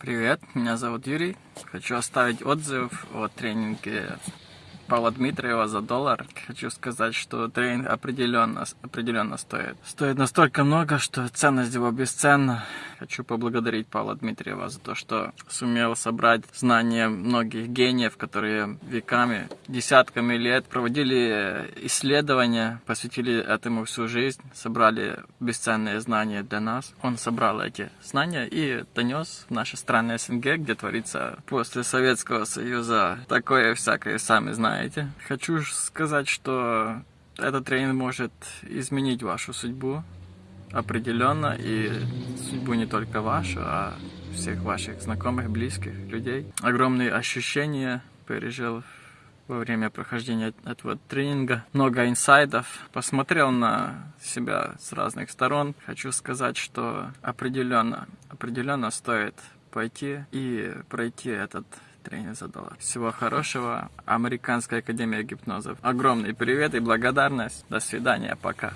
Привет, меня зовут Юрий. Хочу оставить отзыв о тренинге Павла Дмитриева за доллар. Хочу сказать, что тренинг определенно, определенно стоит. Стоит настолько много, что ценность его бесценна. Хочу поблагодарить Павла Дмитриева за то, что сумел собрать знания многих гениев, которые веками, десятками лет проводили исследования, посвятили этому всю жизнь, собрали бесценные знания для нас. Он собрал эти знания и донес в наши страны СНГ, где творится после Советского Союза такое всякое, сами знаете знаете. Хочу сказать, что этот тренинг может изменить вашу судьбу определенно, и судьбу не только вашу, а всех ваших знакомых, близких людей. Огромные ощущения пережил во время прохождения этого тренинга. Много инсайдов. Посмотрел на себя с разных сторон. Хочу сказать, что определенно, определенно стоит пойти и пройти этот тренер задала. Всего хорошего. Американская академия гипнозов. Огромный привет и благодарность. До свидания. Пока.